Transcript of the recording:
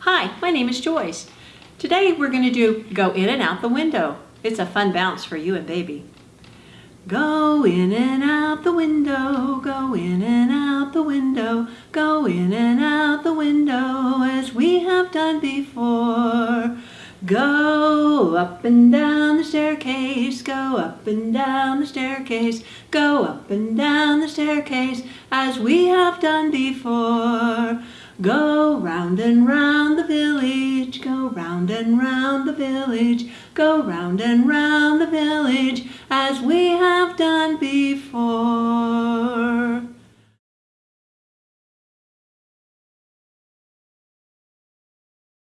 Hi, my name is Joyce. Today we're going to do Go In and Out the Window. It's a fun bounce for you and baby. Go in and out the window, go in and out the window, go in and out the window as we have done before. Go up and down the staircase, go up and down the staircase, go up and down the staircase as we have done before. Go round and round go round and round the village, go round and round the village